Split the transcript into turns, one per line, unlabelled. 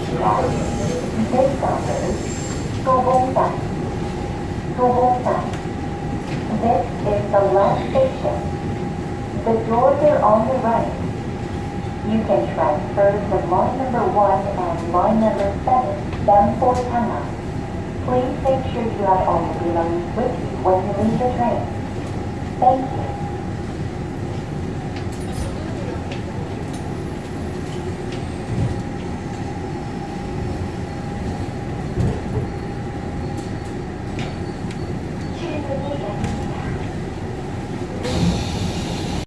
起来，先上门，go home back, go home. This is the last station. The doors are on the right. You can transfer to line number 1 and line number 7 bound for Tama. Please make sure you have all your belongings with you when you leave the train. Thank you.